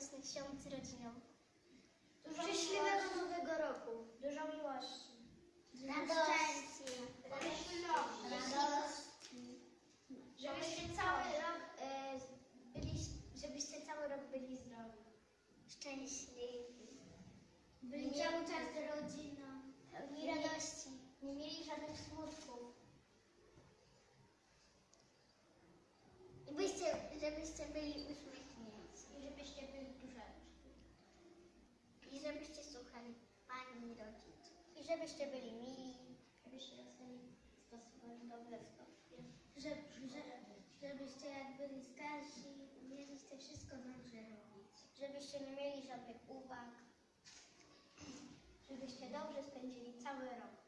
radosnych świąt z rodziną. Dużo Szczęśliwego miłości. Nowego Roku. Dużo miłości. Radości. Radości. Żebyście cały rok e, byli, żebyście cały rok byli zdrowi. Szczęśliwi. Byli cały czas z rodziną. Radości. Nie mieli żadnych smutków. I byście, żebyście byli uśmiechnięci. I żebyście byli mili. Żebyście dostali stosowali dobre stopnie. Że, że, żebyście jak byli starsi, umieliście wszystko dobrze robić. Żebyście nie mieli żadnych uwag. Żebyście dobrze spędzili cały rok.